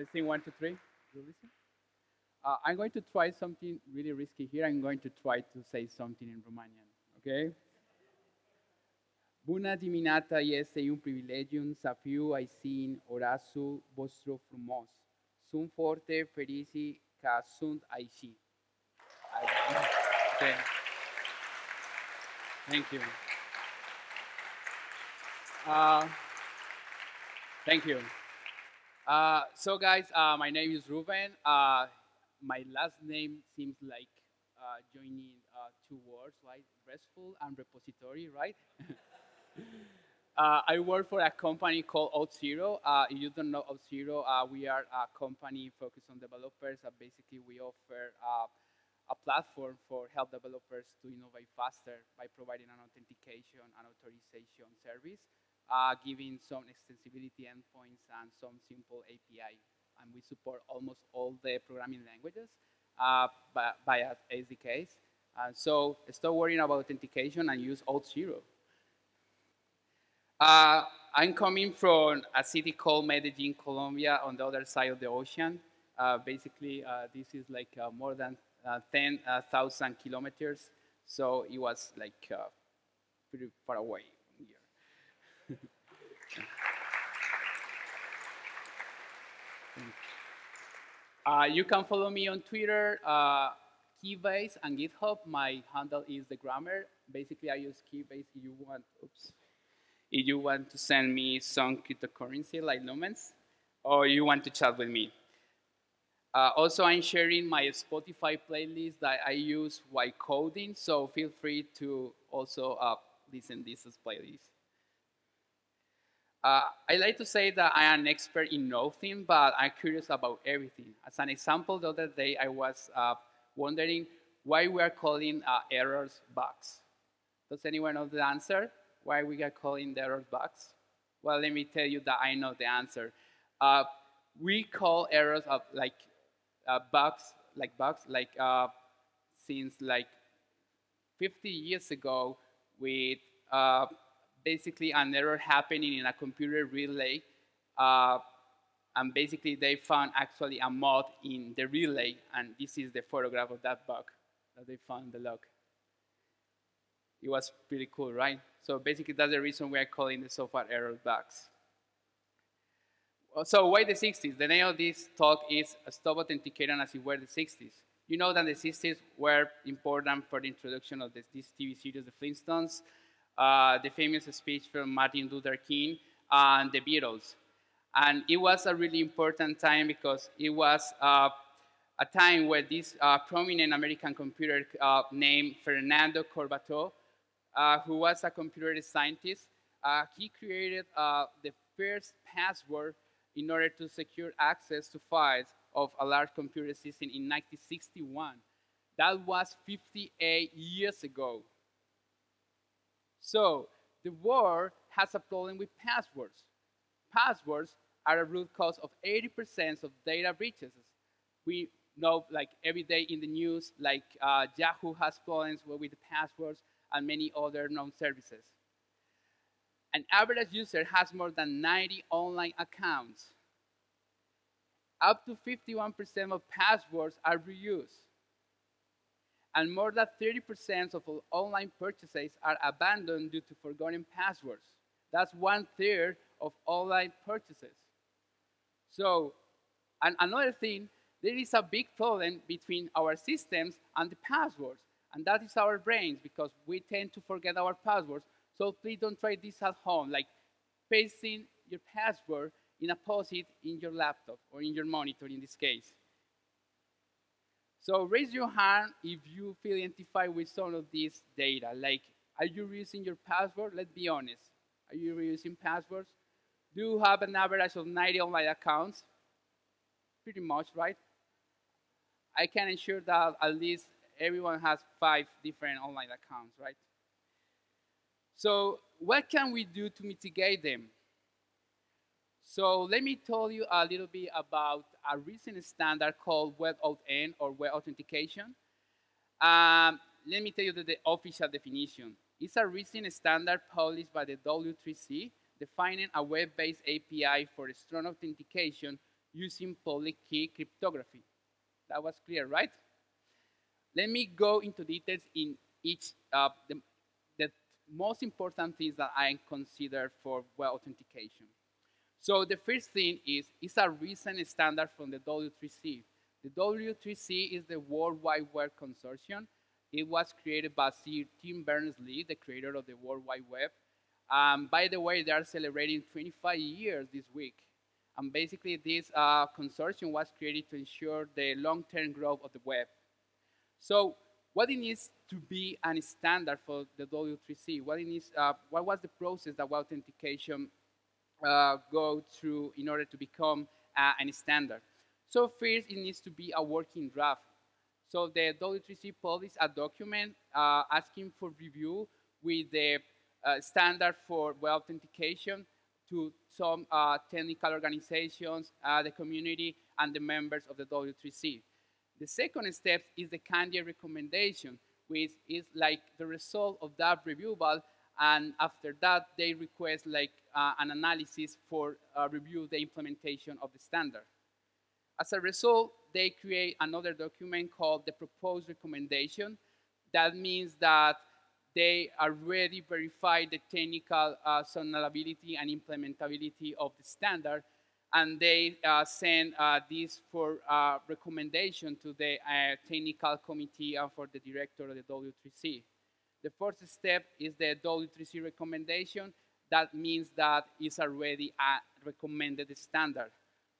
Testing one, two, three. You listen? Uh, I'm going to try something really risky here. I'm going to try to say something in Romanian, okay? Bună dimineața, este un privilegiu să fiu aici orașul vostru frumos. Sunt foarte fericit că sunt aici. Okay. Thank you. Uh, thank you. Uh, so, guys, uh, my name is Ruben. Uh, my last name seems like uh, joining uh, two words, right? Restful and repository, right? I work for a company called Auth0. if you don't know Auth0, we are a company focused on developers. basically, we offer a platform for help developers to innovate faster by providing an authentication and authorization service uh, giving some extensibility endpoints and some simple API. And we support almost all the programming languages uh, by, by SDKs. Uh, so stop worrying about authentication and use Auth0. Uh, I'm coming from a city called Medellin, Colombia, on the other side of the ocean. Uh, basically, uh, this is like uh, more than 10,000 kilometers, so it was like pretty far away. Uh, you can follow me on Twitter, uh, Keybase, and GitHub. My handle is the grammar. Basically, I use Keybase if you want. Oops. If you want to send me some cryptocurrency like Lumens, or you want to chat with me. Uh, also, I'm sharing my Spotify playlist that I use while coding, so feel free to also uh, listen to this playlist. Uh, I like to say that I am an expert in nothing, but I'm curious about everything. As an example, the other day I was uh, wondering why we are calling uh, errors bugs. Does anyone know the answer? Why we are calling the errors bugs? Well, let me tell you that I know the answer. Uh, we call errors of like uh, bugs, like bugs, like uh, since like 50 years ago with basically an error happening in a computer relay. Uh, and basically they found actually a mod in the relay, and this is the photograph of that bug that they found the log. It was pretty cool, right? So basically that's the reason we are calling the software error bugs. So why the 60s? The name of this talk is Stop Authenticating as it were the 60s. You know that the 60s were important for the introduction of this, this TV series, The Flintstones, uh, the famous speech from Martin Luther King and the Beatles. And it was a really important time because it was uh, a time where this uh, prominent American computer uh, named Fernando Corbato, uh, who was a computer scientist, he created the first password in order to secure access to files of a large computer system in 1961. That was 58 years ago. So the world has a problem with passwords. Passwords are a root cause of 80% of data breaches. We know like every day in the news, like uh, Yahoo has problems with the passwords and many other known services. An average user has more than 90 online accounts. Up to 51% of passwords are reused and more than 30% of all online purchases are abandoned due to forgotten passwords. That's one third of online purchases. So, and another thing, there is a big problem between our systems and the passwords, and that is our brains because we tend to forget our passwords. So please don't try this at home, like pasting your password in a post-it in your laptop or in your monitor in this case. So raise your hand if you feel identified with some of these data. Like, are you reusing your password? Let's be honest. Are you reusing passwords? Do you have an average of 90 online accounts? Pretty much, right? I can ensure that at least everyone has five different online accounts, right? So what can we do to mitigate them? So let me tell you a little bit about a recent standard called WebAuthn or Web Authentication. Um, let me tell you the, official definition. It's a recent standard published by the W3C defining a web-based API for strong authentication using public key cryptography. That was clear, right? Let me go into details in each, uh, the, the most important things that I consider for web authentication. So the first thing is, it's a recent standard from the W3C. The W3C is the World Wide Web Consortium. It was created by Tim Berners-Lee, the creator of the World Wide Web. Um, by the way, they are celebrating 25 years this week. And basically, this uh, consortium was created to ensure the long-term growth of the web. So what it needs to be a standard for the W3C? What, it needs, uh, what was the process that authentication uh, go through in order to become uh, a standard? So first, it needs to be a working draft. So the W3C published a document uh, asking for review with the uh, standard for web authentication to some uh, technical organizations, the community, and the members of the W3C. The second step is the candidate recommendation, which is like the result of that review, and after that, they request like uh, an analysis for uh, review the implementation of the standard. As a result, they create another document called the proposed recommendation. That means that they already verified the technical uh, and implementability of the standard, and they uh, send uh, this for uh, recommendation to the uh, technical committee uh, for the director of the W3C. The first step is the W3C recommendation. That means that it's already a recommended standard.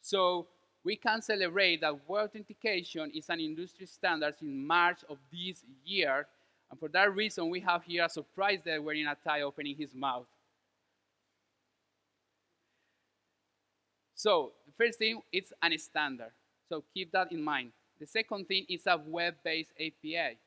So we can celebrate that web authentication is an industry standard in March of this year. And for that reason, we have here a surprise there wearing a tie opening his mouth. So the first thing, it's an standard. So keep that in mind. The second thing is a web-based API.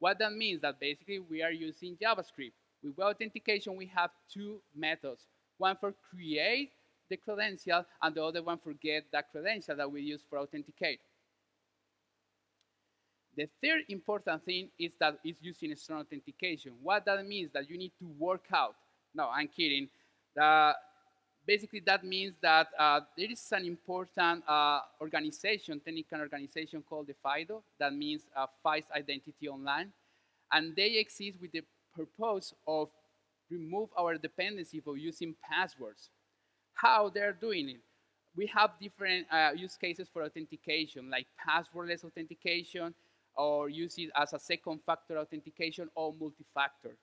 What that means is that basically we are using JavaScript. With web authentication, we have two methods. One for create the credential, and the other one for get that credential that we use for authenticate. The third important thing is that it's using strong authentication. What that means that you need to work out. No, I'm kidding. The, basically that means that uh, there is an important uh, organization, technical organization called the FIDO, that means uh, Identity Online, and they exist with the purpose of remove our dependency for using passwords. How they're doing it? We have different uh, use cases for authentication, like passwordless authentication, or use it as a second factor authentication or multi-factor.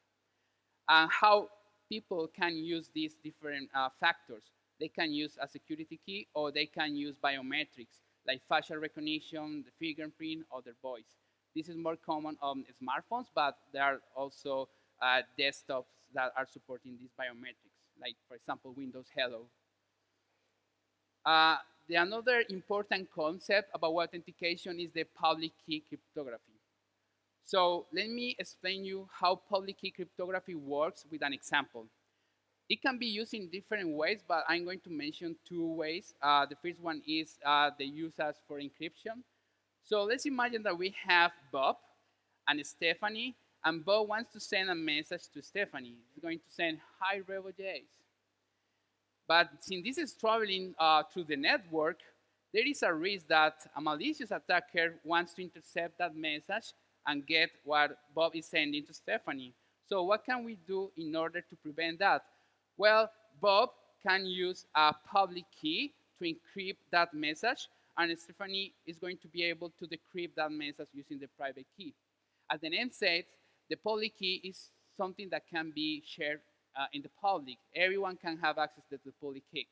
And how people can use these different uh, factors. They can use a security key or they can use biometrics like facial recognition, the fingerprint, or their voice. This is more common on smartphones, but there are also uh, desktops that are supporting these biometrics, like, for example, Windows Hello. Uh, the another important concept about authentication is the public key cryptography. So let me explain you how public key cryptography works with an example. It can be used in different ways, but I'm going to mention two ways. Uh, the first one is uh, the use as for encryption. So let's imagine that we have Bob and Stephanie, and Bob wants to send a message to Stephanie. He's going to send, hi, RevoJS. But since this is traveling uh, through the network, there is a risk that a malicious attacker wants to intercept that message and get what Bob is sending to Stephanie. So what can we do in order to prevent that? Well, Bob can use a public key to encrypt that message, and Stephanie is going to be able to decrypt that message using the private key. As the name says, the public key is something that can be shared uh, in the public. Everyone can have access to the public key.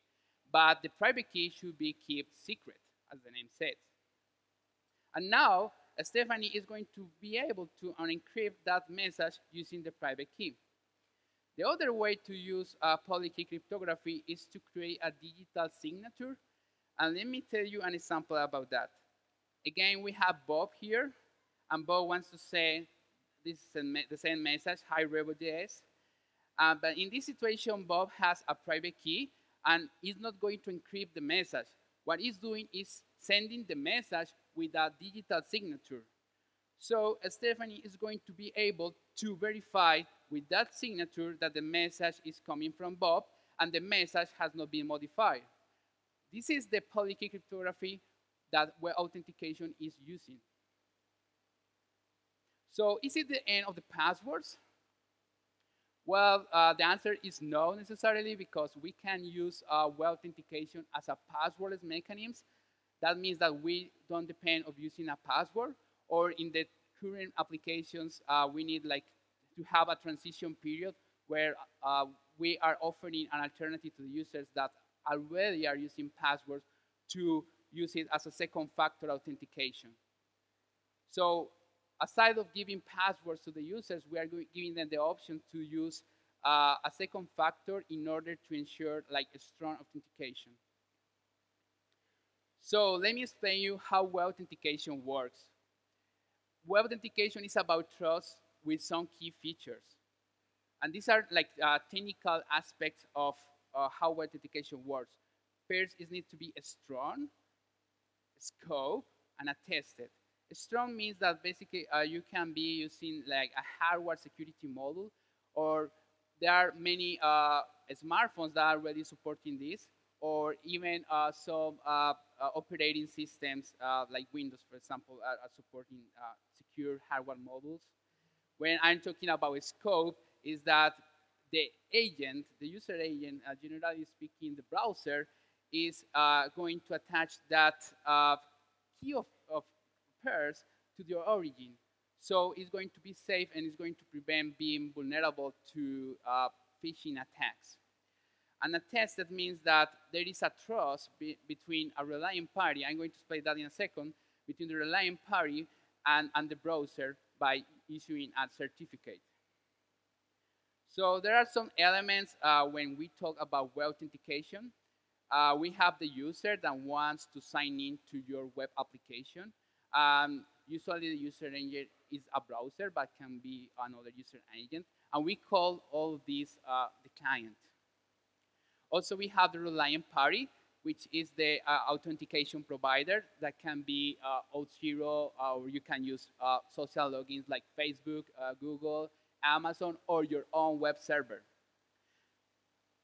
But the private key should be kept secret, as the name says. And now, Stephanie is going to be able to unencrypt that message using the private key. The other way to use uh, public key cryptography is to create a digital signature. And let me tell you an example about that. Again, we have Bob here, and Bob wants to say this is the same message, hi RevoJS. Uh, but in this situation, Bob has a private key and is not going to encrypt the message. What he's doing is sending the message with a digital signature. So Stephanie is going to be able to verify with that signature that the message is coming from Bob and the message has not been modified. This is the public key cryptography that web authentication is using. So is it the end of the passwords? Well, uh, the answer is no necessarily because we can use uh, web authentication as a passwordless mechanism. That means that we don't depend on using a password or in the current applications, uh, we need like to have a transition period where uh, we are offering an alternative to the users that already are using passwords to use it as a second factor authentication. So aside of giving passwords to the users, we are giving them the option to use uh, a second factor in order to ensure like a strong authentication. So let me explain you how web authentication works. Web authentication is about trust with some key features. And these are like uh, technical aspects of uh, how web authentication works. First, it needs to be strong, scope, and attested. Strong means that basically uh, you can be using like a hardware security model, or there are many uh, smartphones that are already supporting this, or even uh, some uh, Uh, operating systems uh, like Windows, for example, are, are supporting uh, secure hardware models. When I'm talking about scope, is that the agent, the user agent, generally speaking, the browser, is going to attach that key of, of pairs to their origin. So it's going to be safe and it's going to prevent being vulnerable to uh, phishing attacks. And a test that means that there is a trust be between a relying party, I'm going to explain that in a second, between the relying party and, and the browser by issuing a certificate. So there are some elements uh, when we talk about web authentication. Uh, we have the user that wants to sign in to your web application. Um, usually the user agent is a browser, but can be another user agent. And we call all these uh, the client. Also, we have the reliant party, which is the uh, authentication provider that can be uh, Auth0, uh, or you can use uh, social logins like Facebook, uh, Google, Amazon, or your own web server.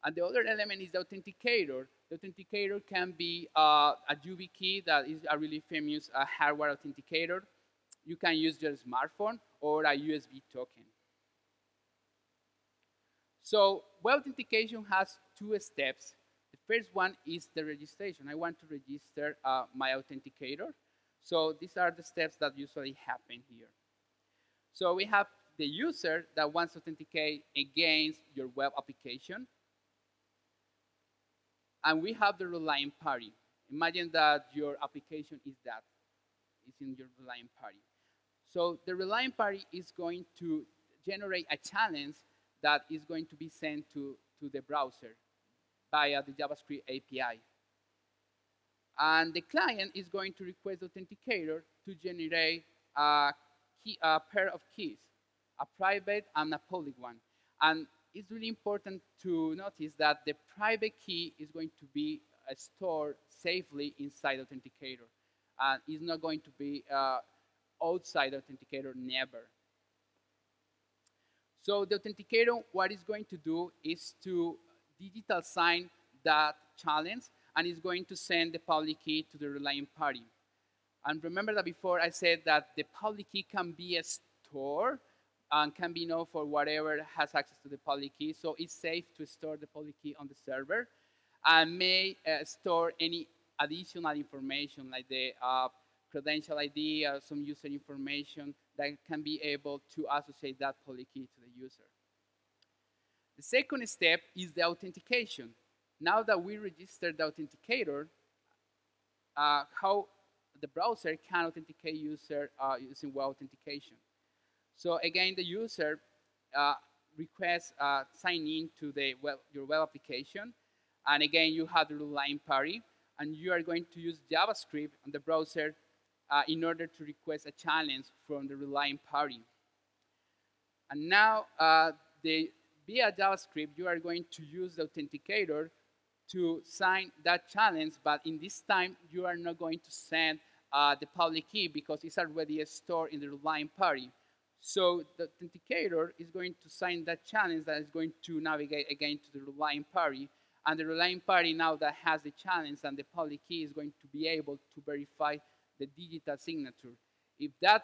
And the other element is the authenticator. The authenticator can be uh, a YubiKey that is a really famous uh, hardware authenticator. You can use your smartphone or a USB token. So web authentication has two steps. The first one is the registration. I want to register uh, my authenticator. So these are the steps that usually happen here. So we have the user that wants to authenticate against your web application. And we have the relying party. Imagine that your application is that, is in your relying party. So the relying party is going to generate a challenge that is going to be sent to, to the browser via the JavaScript API. And the client is going to request the authenticator to generate a, key, a pair of keys, a private and a public one. And it's really important to notice that the private key is going to be uh, stored safely inside the authenticator. And it's not going to be uh, outside the authenticator, never. So the authenticator, what it's going to do is to digital sign that challenge, and it's going to send the public key to the relying party. And remember that before I said that the public key can be a store and can be known for whatever has access to the public key. So it's safe to store the public key on the server and may uh, store any additional information like the uh, credential ID, or some user information that can be able to associate that public key to the user. The second step is the authentication. Now that we registered the authenticator, uh, how the browser can authenticate user uh, using web authentication. So again, the user uh, requests uh, sign in to the web, your web application. And again, you have the line party. And you are going to use JavaScript on the browser uh, in order to request a challenge from the relying party. And now, uh, the, via JavaScript, you are going to use the authenticator to sign that challenge, but in this time, you are not going to send uh, the public key because it's already stored in the relying party. So the authenticator is going to sign that challenge that is going to navigate again to the relying party, And the relying party now that has the challenge and the public key is going to be able to verify the digital signature. If that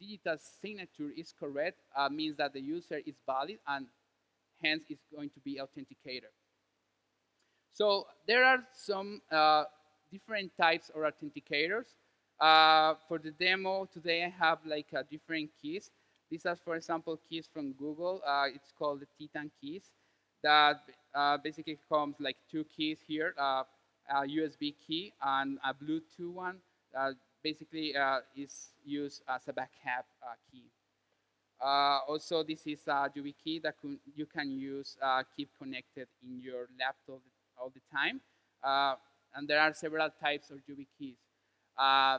digital signature is correct, uh, means that the user is valid and hence is going to be authenticator. So there are some uh, different types of authenticators. Uh, for the demo today, I have like different keys. These are, for example, keys from Google. Uh, it's called the Titan keys. That uh, basically comes like two keys here, uh, a USB key and a Bluetooth one. Basically is used as a backup key. also, this is a YubiKey that you can use, keep connected in your laptop all the time. Uh, and there are several types of YubiKeys. Uh,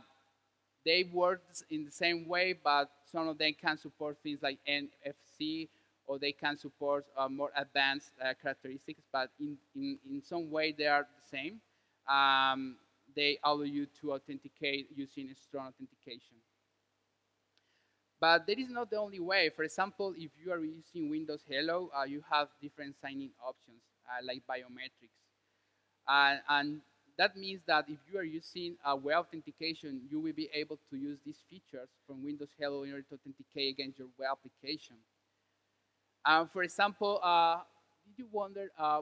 they work in the same way, but some of them can support things like NFC, or they can support uh, more advanced uh, characteristics, but in, in, in some way they are the same. Um, they allow you to authenticate using strong authentication. But that is not the only way. For example, if you are using Windows Hello, uh, you have different signing options, uh, like biometrics. Uh, and that means that if you are using a web authentication, you will be able to use these features from Windows Hello in order to authenticate against your web application. Uh, for example, uh, did you wonder uh,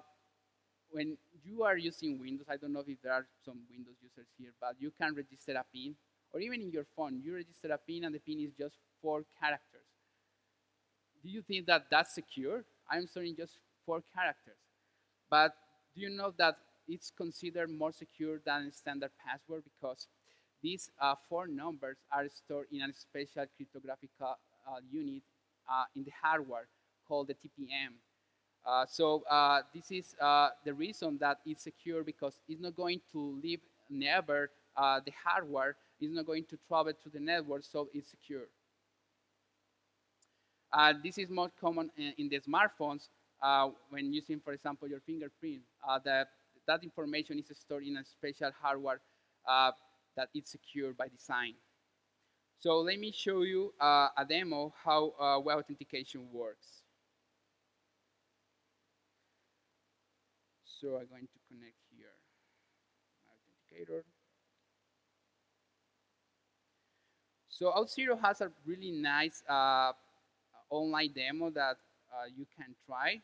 when you are using Windows, I don't know if there are some Windows users here, but you can register a PIN, or even in your phone, you register a PIN and the PIN is just four characters. Do you think that that's secure? I'm storing just four characters. But do you know that it's considered more secure than a standard password because these uh, four numbers are stored in a special cryptographic uh, unit uh, in the hardware called the TPM. Uh, so uh, this is uh, the reason that it's secure because it's not going to leave never the hardware, it's not going to travel to the network, so it's secure. this is more common in, in the smartphones when using, for example, your fingerprint. the that information is stored in a special hardware uh, that is secure by design. So let me show you uh, a demo how uh, web authentication works. So I'm going to connect here my authenticator. So Auth0 has a really nice uh, online demo that uh, you can try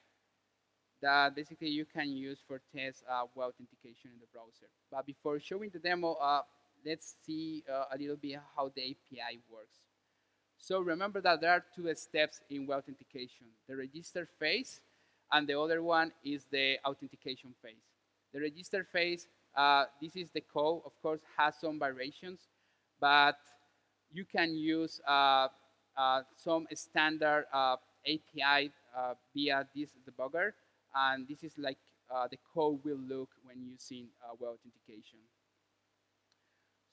that basically you can use for test uh, web authentication in the browser. But before showing the demo, uh, let's see uh, a little bit how the API works. So remember that there are two steps in web authentication, the register phase and the other one is the authentication phase. The register phase, uh, this is the code, of course, has some variations, but you can use uh, uh, some standard API via this debugger and this is like uh, the code will look when using uh, web authentication.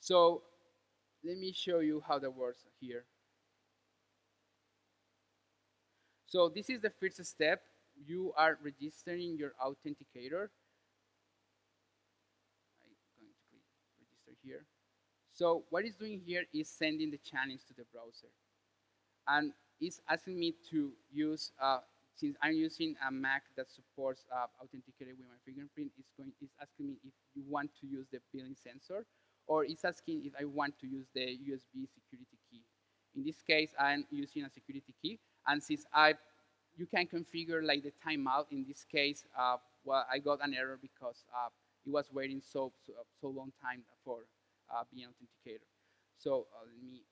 So let me show you how that works here. So this is the first step. You are registering your authenticator. I'm going to click register here. So what it's doing here is sending the challenge to the browser. And it's asking me to use uh, since I'm using a Mac that supports uh, authenticated with my fingerprint, it's, going, it's asking me if you want to use the built-in sensor, or it's asking if I want to use the USB security key. In this case, I'm using a security key, and since I, you can configure like the timeout. In this case, uh, well, I got an error because uh, it was waiting so so, so long time for uh, being authenticator. So uh, let me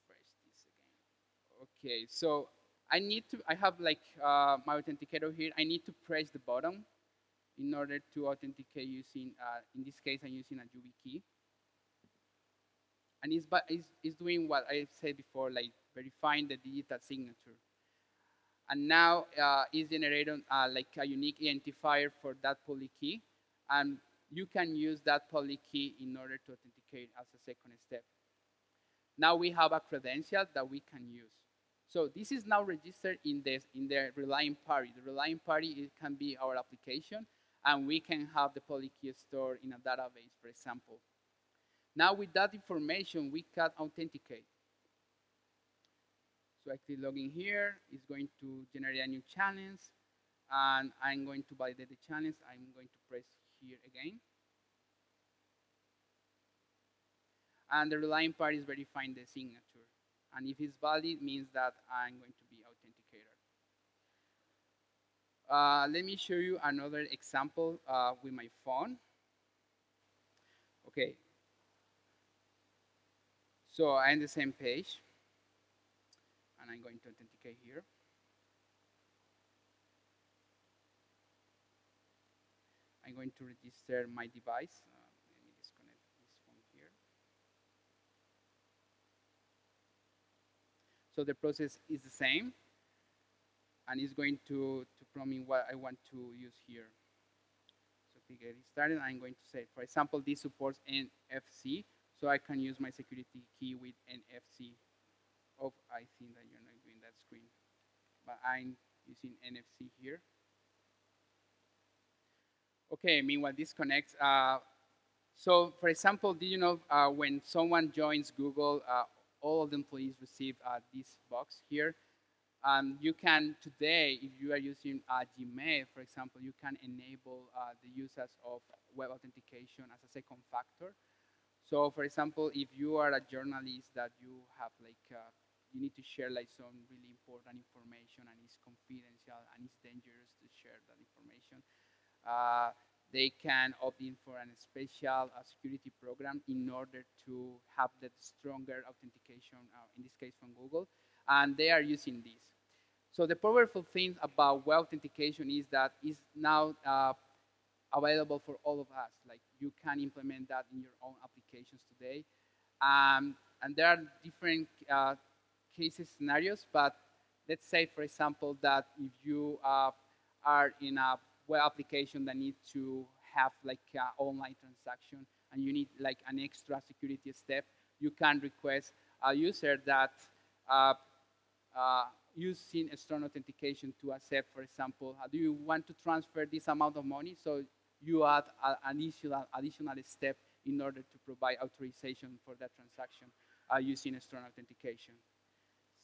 refresh this again. Okay, so I need to, I have like uh, my authenticator here. I need to press the button in order to authenticate using, uh, in this case, I'm using a YubiKey. Key and it's, it's, it's doing what I said before, like verifying the digital signature. And now uh, it's generating uh, like a unique identifier for that public key. And you can use that public key in order to authenticate as a second step. Now we have a credential that we can use. So this is now registered in the, in the relying party. The relying party it can be our application, and we can have the public key stored in a database, for example. Now with that information, we can authenticate. So I click login here. It's going to generate a new challenge. and I'm going to validate the challenge. I'm going to press here again. And the relying party is verifying the signature. And if it's valid, means that I'm going to be authenticator. Uh, let me show you another example uh, with my phone. Okay. So I'm the same page. And I'm going to authenticate here. I'm going to register my device. Uh, let me disconnect this from here. So the process is the same and it's going to, to prompt me what I want to use here. So to get it started. I'm going to say, for example, this supports NFC, so I can use my security key with NFC. Oh, I think that you're not doing that screen, but I'm using NFC here. Okay, meanwhile, this connects. Uh, so, for example, did you know uh, when someone joins Google, uh, all of the employees receive uh, this box here? Um, you can, today, if you are using uh, Gmail, for example, you can enable uh, the usage of web authentication as a second factor. So, for example, if you are a journalist that you have like, you need to share like some really important information and it's confidential and it's dangerous to share that information, uh, they can opt in for a special uh, security program in order to have that stronger authentication, uh, in this case from Google, and they are using this. So the powerful thing about web authentication is that it's now uh, available for all of us. Like you can implement that in your own applications today. Um, and there are different uh, cases scenarios, but let's say, for example, that if you uh, are in a web application that needs to have like an online transaction and you need like an extra security step, you can request a user that uh, uh, using strong authentication to accept, for example, do you want to transfer this amount of money? So you add an additional, additional step in order to provide authorization for that transaction uh, using strong authentication.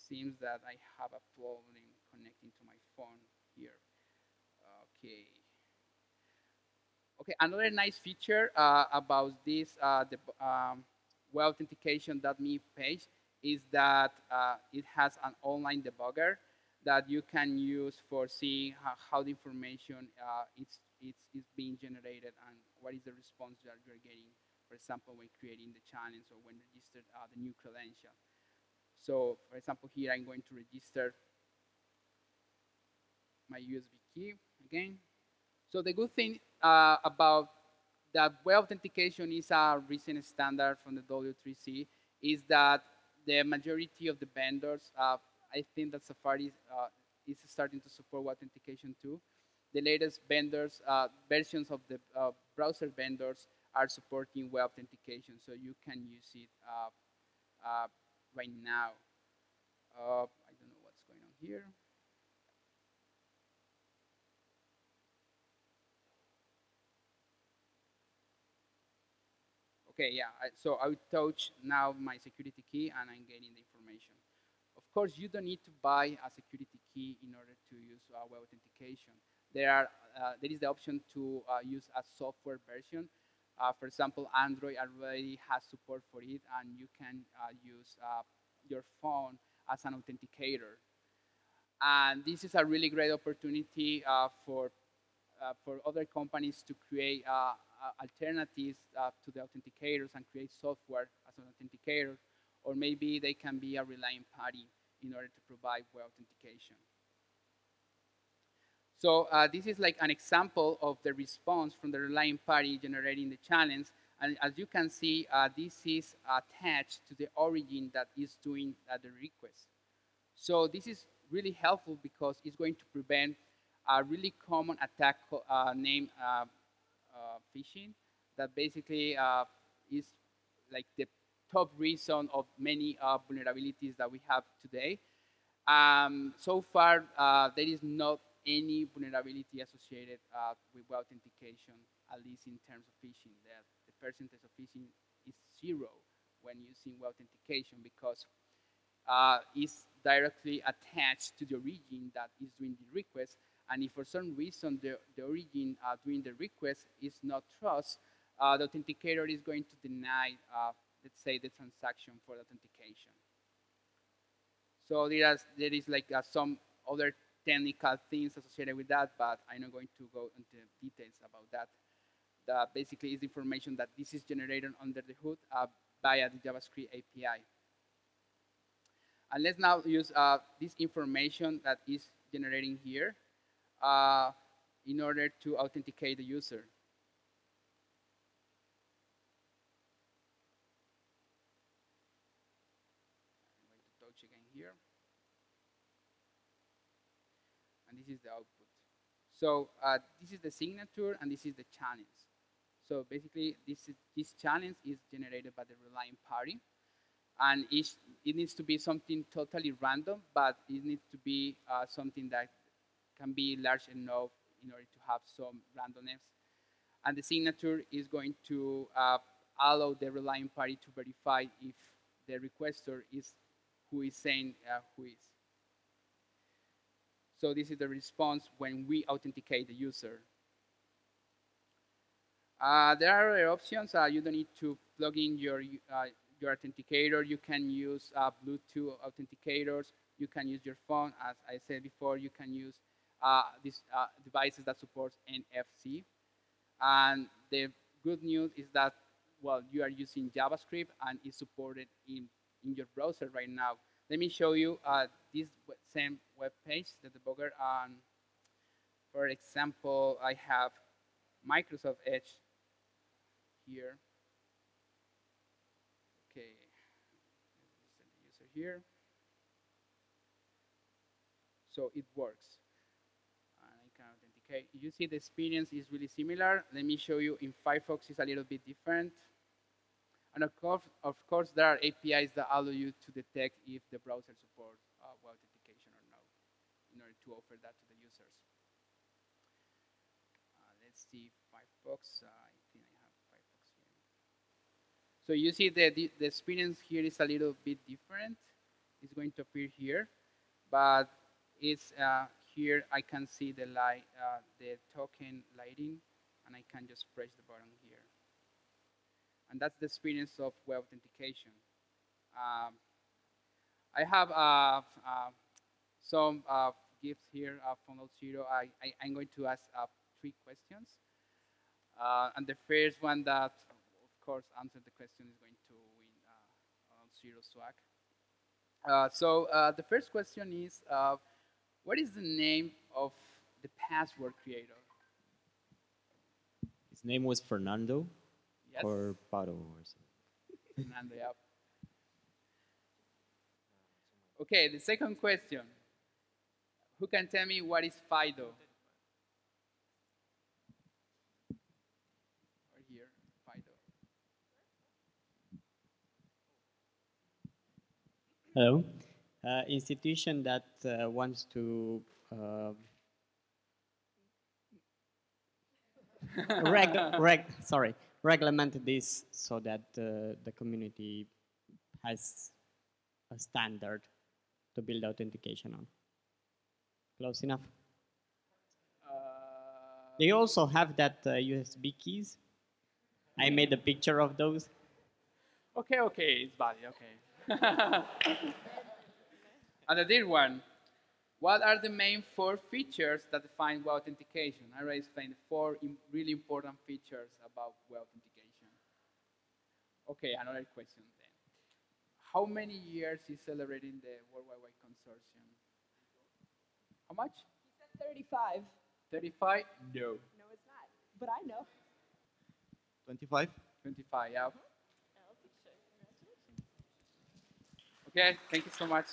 Seems that I have a problem connecting to my phone here. Okay. Okay, another nice feature uh, about this uh, the, um, web authentication.me page is that uh, it has an online debugger that you can use for seeing how, how the information uh, is, it's, being generated and what is the response that you're getting, for example, when creating the challenge or when registered uh, the new credential. So, for example, here I'm going to register my USB key again. So the good thing uh, about that web authentication is a recent standard from the W3C is that the majority of the vendors, uh, I think that Safari uh, is starting to support web authentication too. The latest vendors, uh, versions of the uh, browser vendors are supporting web authentication, so you can use it uh, right now. I don't know what's going on here. Okay, yeah, so I would touch now my security key and I'm getting the information. Of course, you don't need to buy a security key in order to use uh, web authentication. There, are, uh, there is the option to uh, use a software version. Uh, for example, Android already has support for it and you can uh, use uh, your phone as an authenticator. And this is a really great opportunity for, for other companies to create uh, alternatives uh, to the authenticators and create software as an authenticator, or maybe they can be a relying party in order to provide web authentication. So uh, this is like an example of the response from the relying party generating the challenge. And as you can see, uh, this is attached to the origin that is doing uh, the request. So this is really helpful because it's going to prevent a really common attack uh, named uh, phishing that basically uh, is like the top reason of many uh, vulnerabilities that we have today. Um, so far, there is not any vulnerability associated uh, with web authentication, at least in terms of phishing. That the percentage of phishing is zero when using web authentication because uh, it's directly attached to the origin that is doing the request And if for some reason the, the origin uh, during the request is not trust, uh, the authenticator is going to deny, uh, let's say, the transaction for the authentication. So there is, there is like uh, some other technical things associated with that, but I'm not going to go into details about that. That basically is information that this is generated under the hood uh, via the JavaScript API. And let's now use uh, this information that is generating here uh, in order to authenticate the user. I'm going to touch again here. And this is the output. So uh, this is the signature and this is the challenge. So basically, this, is, this challenge is generated by the relying party. And it needs to be something totally random, but it needs to be uh, something that can be large enough in order to have some randomness. And the signature is going to uh, allow the relying party to verify if the requester is who is saying uh, who is. So this is the response when we authenticate the user. Uh, there are other options. Uh, you don't need to plug in your, uh, your authenticator. You can use uh, Bluetooth authenticators. You can use your phone. As I said before, you can use uh, these uh, devices that support NFC. And the good news is that, well, you are using JavaScript and it's supported in, in your browser right now. Let me show you this same web page, the debugger. Um, for example, I have Microsoft Edge here. Okay, set the user here. So it works. And I can authenticate. You see the experience is really similar. Let me show you in Firefox it's a little bit different. And of course, of course, there are APIs that allow you to detect if the browser supports uh, web authentication or not, in order offer that to the users. Uh, let's see Firefox. Uh, so you see the, the, the experience here is a little bit different. It's going to appear here, but it's uh, here I can see the light, uh, the token lighting, and I can just press the button here. And that's the experience of web authentication. Um, I have uh, uh some uh, gifts here uh, from Zero. I, I, am going to ask three questions. and the first one that of course, answer the question is going to win uh, zero swag. Uh, so uh, the first question is, uh, what is the name of the password creator? His name was Fernando yes. or Pato or something. Fernando, yeah. Okay, the second question. Who can tell me what is FIDO? Hello. Uh, institution that uh, wants to uh, reg, reg, sorry, regulate this so that uh, the community has a standard to build authentication on. Close enough. They also have that USB uh, keys. I made a picture of those. Okay, okay, it's valid, okay. and the third one, what are the main four features that define web authentication? I already explained the four really important features about web authentication. Okay, another question then. How many years is celebrating the World Wide Web Consortium? How much? He said 35. 35? No. No, it's not. But I know. 25? 25, yeah. Mm-hmm. Okay, thank you so much.